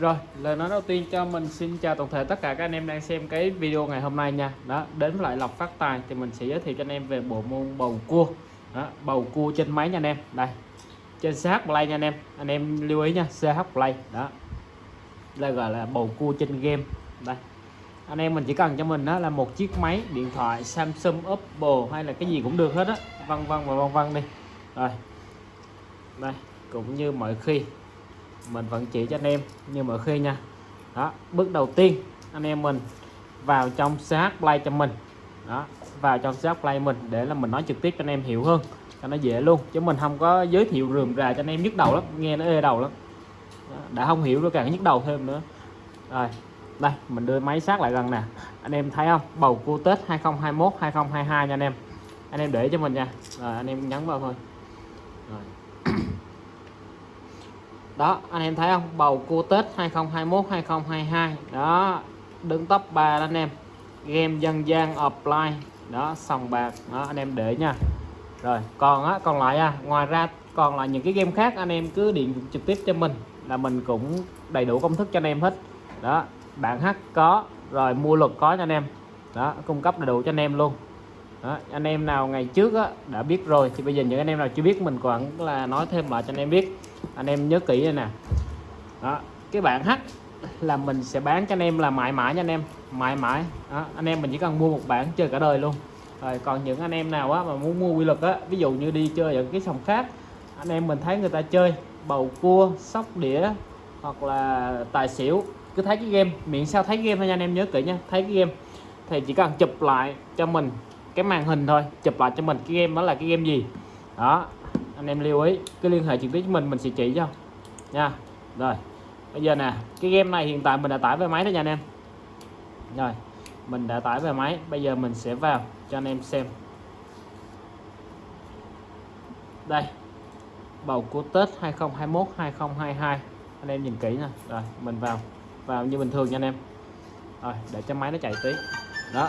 Rồi, lời nói đầu tiên cho mình xin chào toàn thể tất cả các anh em đang xem cái video ngày hôm nay nha. Đó, đến với lại lọc Phát Tài thì mình sẽ giới thiệu cho anh em về bộ môn bầu cua. Đó, bầu cua trên máy nha anh em. Đây. Trên CH Play nha anh em. Anh em lưu ý nha, CH Play. Đó. Đây gọi là bầu cua trên game. Đây. Anh em mình chỉ cần cho mình đó là một chiếc máy điện thoại Samsung, Oppo hay là cái gì cũng được hết á. Vân vân và vân vân đi. Rồi. Đây, cũng như mọi khi mình vẫn chỉ cho anh em. Như mọi khi nha đó bước đầu tiên anh em mình vào trong CH Play cho mình. Đó vào trong CH Play mình để là mình nói trực tiếp cho anh em hiểu hơn cho nó dễ luôn. Chứ mình không có giới thiệu rườm rà cho anh em nhức đầu lắm nghe nó ê đầu lắm. Đó, đã không hiểu rồi càng nhức đầu thêm nữa. Rồi đây mình đưa máy sát lại gần nè. Anh em thấy không? Bầu cua Tết 2021 2022 nha anh em. Anh em để cho mình nha. Rồi anh em nhấn vào thôi rồi đó anh em thấy không? Bầu cua Tết 2021 2022 đó đứng top 3 đó anh em. Game dân gian offline. Đó sòng bạc. Đó anh em để nha. Rồi còn á còn lại à ngoài ra còn là những cái game khác anh em cứ điện trực tiếp cho mình là mình cũng đầy đủ công thức cho anh em hết. Đó bạn hát có rồi mua luật có cho anh em. Đó cung cấp đầy đủ cho anh em luôn. Đó, anh em nào ngày trước á, đã biết rồi thì bây giờ những anh em nào chưa biết mình còn là nói thêm lại cho anh em biết anh em nhớ kỹ đây nè. Đó cái bạn H là mình sẽ bán cho anh em là mãi mãi nha anh em. Mãi mãi. Đó, anh em mình chỉ cần mua một bản chơi cả đời luôn. Rồi còn những anh em nào á mà muốn mua quy luật á ví dụ như đi chơi ở cái sòng khác anh em mình thấy người ta chơi bầu cua sóc đĩa hoặc là tài xỉu cứ thấy cái game miệng sao thấy game thôi nha anh em nhớ kỹ nha thấy cái game. Thì chỉ cần chụp lại cho mình cái màn hình thôi chụp lại cho mình cái game đó là cái game gì. Đó anh em lưu ý, cứ liên hệ trực tiếp với mình mình sẽ chỉ cho. Nha. Rồi. Bây giờ nè, cái game này hiện tại mình đã tải về máy đó nha anh em. Rồi, mình đã tải về máy, bây giờ mình sẽ vào cho anh em xem. Đây, bầu cua Tết 2021 2022 anh em nhìn kỹ nè rồi, mình vào vào như bình thường nha anh em. Rồi, để cho máy nó chạy tí. Đó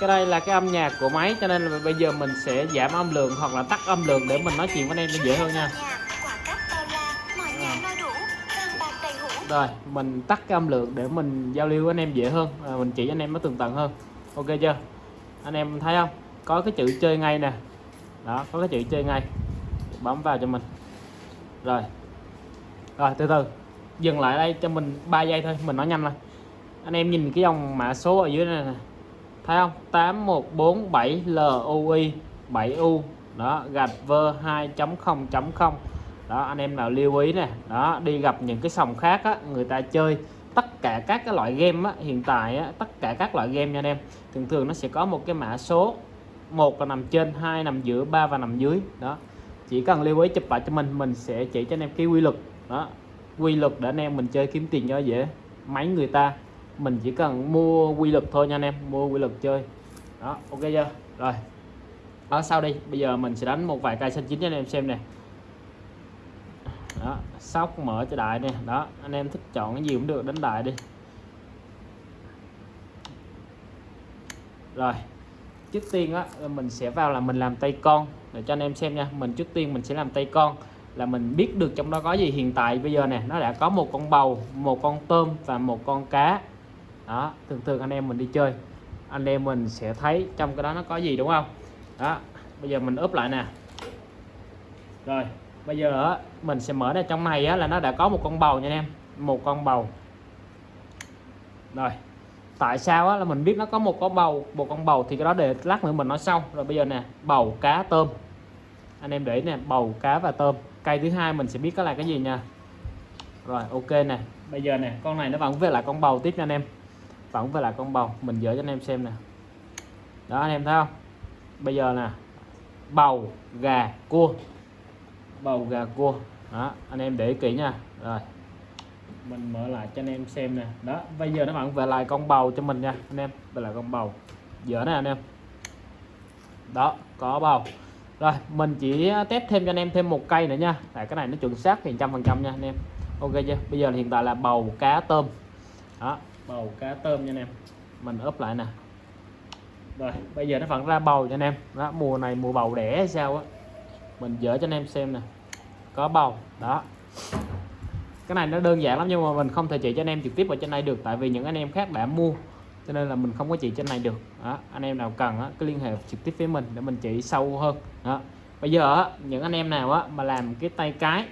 cái đây là cái âm nhạc của máy cho nên là bây giờ mình sẽ giảm âm lượng hoặc là tắt âm lượng để mình nói chuyện với anh em nó dễ hơn nha. Rồi mình tắt cái âm lượng để mình giao lưu với anh em dễ hơn à, mình chỉ anh em nó tường tận hơn. Ok chưa? Anh em thấy không? Có cái chữ chơi ngay nè. Đó có cái chữ chơi ngay. Bấm vào cho mình. Rồi. Rồi từ từ. Dừng lại đây cho mình 3 giây thôi mình nói nhanh lên anh em nhìn cái dòng mã số ở dưới này nè thấy không? 8147 LUI 7U đó gạch vơ 2.0.0 đó anh em nào lưu ý nè. Đó đi gặp những cái sòng khác á, người ta chơi tất cả các cái loại game á, hiện tại á, tất cả các loại game nha anh em. Thường thường nó sẽ có một cái mã số một là nằm trên hai nằm giữa ba và nằm dưới. Đó chỉ cần lưu ý chụp lại cho mình mình sẽ chỉ cho anh em cái quy luật. Đó quy luật để anh em mình chơi kiếm tiền cho dễ máy người ta mình chỉ cần mua quy luật thôi nha anh em, mua quy luật chơi. Đó, ok chưa? Rồi. Đó, sau đi bây giờ mình sẽ đánh một vài cây xanh chín cho anh em xem nè. Đó, sóc mở cho đại nè. Đó, anh em thích chọn cái gì cũng được, đánh đại đi. Rồi. Trước tiên á mình sẽ vào là mình làm tay con. Để cho anh em xem nha, mình trước tiên mình sẽ làm tay con. Là mình biết được trong đó có gì hiện tại bây giờ nè. Nó đã có một con bầu, một con tôm và một con cá đó thường thường anh em mình đi chơi anh em mình sẽ thấy trong cái đó nó có gì đúng không? Đó bây giờ mình úp lại nè. Rồi bây giờ mình sẽ mở ra trong này á, là nó đã có một con bầu nha anh em một con bầu. Rồi tại sao á, là mình biết nó có một con bầu một con bầu thì cái đó để lát nữa mình nói sau. Rồi bây giờ nè bầu cá tôm. Anh em để nè bầu cá và tôm. Cây thứ hai mình sẽ biết cái là cái gì nha. Rồi ok nè. Bây giờ nè con này nó vẫn về lại con bầu tiếp nha anh em vẫn về là con bầu. Mình dỡ cho anh em xem nè. Đó, anh em thấy không? Bây giờ nè, bầu gà cua. Bầu gà cua. Đó, anh em để kỹ nha. Rồi, mình mở lại cho anh em xem nè. Đó, bây giờ nó vẫn về lại con bầu cho mình nha, anh em. Về lại con bầu. Dở nè, anh em. Đó, có bầu. Rồi, mình chỉ test thêm cho anh em thêm một cây nữa nha. Tại cái này nó chuẩn xác thì trăm phần trăm nha, anh em. Ok chưa? Bây giờ hiện tại là bầu cá tôm. Đó bầu cá tôm nha anh em. Mình ướp lại nè. Rồi bây giờ nó vẫn ra bầu cho anh em. Đó mùa này mùa bầu đẻ hay sao á. Mình dỡ cho anh em xem nè. Có bầu đó. Cái này nó đơn giản lắm nhưng mà mình không thể chỉ cho anh em trực tiếp ở trên đây được tại vì những anh em khác đã mua cho nên là mình không có chỉ trên này được. Đó, anh em nào cần á, cứ liên hệ trực tiếp với mình để mình chỉ sâu hơn. Đó. bây giờ á, những anh em nào á, mà làm cái tay cái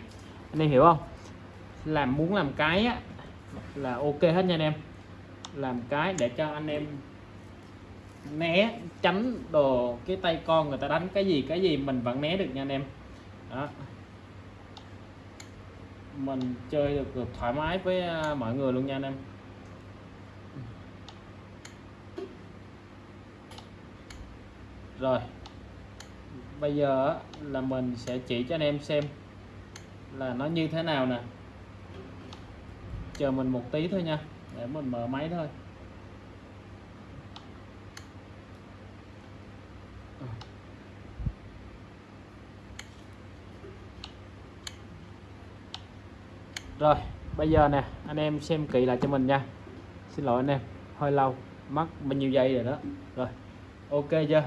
anh em hiểu không? Làm muốn làm cái á, là ok hết nha anh em làm cái để cho anh em né tránh đồ cái tay con người ta đánh. Cái gì cái gì mình vẫn né được nha anh em. Đó. Mình chơi được, được thoải mái với à, mọi người luôn nha anh em. Rồi. Bây giờ là mình sẽ chỉ cho anh em xem là nó như thế nào nè. Chờ mình một tí thôi nha để mình mở máy thôi. Rồi, bây giờ nè, anh em xem kỹ lại cho mình nha. Xin lỗi anh em, hơi lâu, mất bao nhiêu giây rồi đó. Rồi, ok chưa?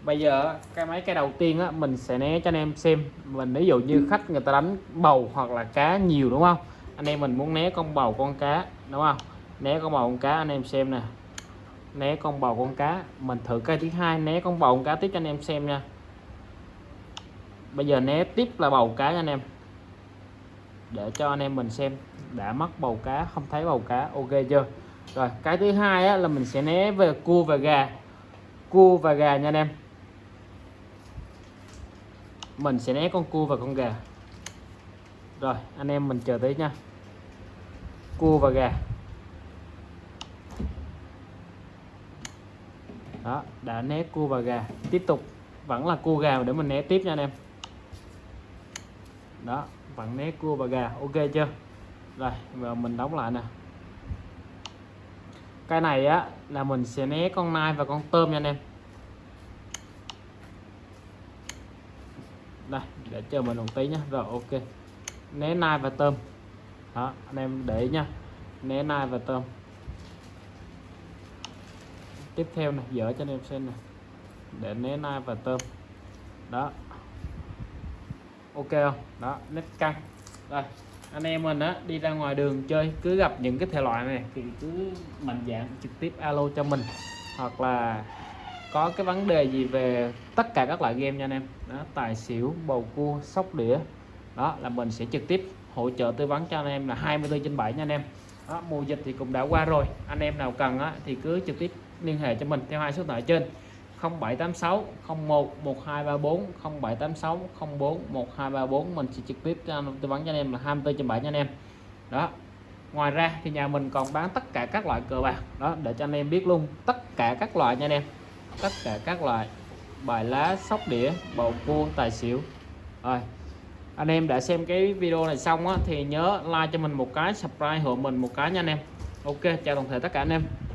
Bây giờ cái máy cái đầu tiên á, mình sẽ né cho anh em xem. Mình ví dụ như khách người ta đánh bầu hoặc là cá nhiều, đúng không? Anh em mình muốn né con bầu con cá, đúng không? Né con bầu con cá anh em xem nè. Né con bầu con cá. Mình thử cây thứ hai né con bầu con cá tiếp cho anh em xem nha. Bây giờ né tiếp là bầu cá nha anh em. Để cho anh em mình xem. Đã mất bầu cá không thấy bầu cá. Ok chưa? Rồi cái thứ hai á, là mình sẽ né về cua và gà. Cua và gà nha anh em. Mình sẽ né con cua và con gà. Rồi anh em mình chờ tí nha. Cua và gà. Đó, đã né cua và gà. Tiếp tục, vẫn là cua gà để mình né tiếp nha anh em. Đó, vẫn né cua và gà. Ok chưa? Rồi, giờ mình đóng lại nè. Cái này á, là mình sẽ né con nai và con tôm nha anh em. Đây, để chờ mình một tí nhé rồi, ok. Né nai và tôm. Đó, anh em để ý nha. Né nai và tôm tiếp theo này, dở cho anh em xem này. Để né nai và tôm. Đó. Ok không? Đó nét căng rồi anh em mình á, đi ra ngoài đường chơi, cứ gặp những cái thể loại này thì cứ mạnh dạng trực tiếp alo cho mình. Hoặc là có cái vấn đề gì về tất cả các loại game nha anh em. Đó, tài xỉu, bầu cua, sóc đĩa. Đó, là mình sẽ trực tiếp hỗ trợ tư vấn cho anh em là 24 trên 7 nha anh em đó, mùa dịch thì cũng đã qua rồi. Anh em nào cần á, thì cứ trực tiếp liên hệ cho mình theo hai số điện thoại trên. 0786 01 1234 0786 04 1234 mình sẽ trực tiếp tư vấn cho anh em là 24 trên 7 nha anh em. Đó ngoài ra thì nhà mình còn bán tất cả các loại cờ bạc. Đó để cho anh em biết luôn tất cả các loại nha anh em. Tất cả các loại bài lá sóc đĩa bầu cua tài xỉu. Rồi anh em đã xem cái video này xong á, thì nhớ like cho mình một cái subscribe hộ mình một cái nha anh em. Ok chào toàn thể tất cả anh em.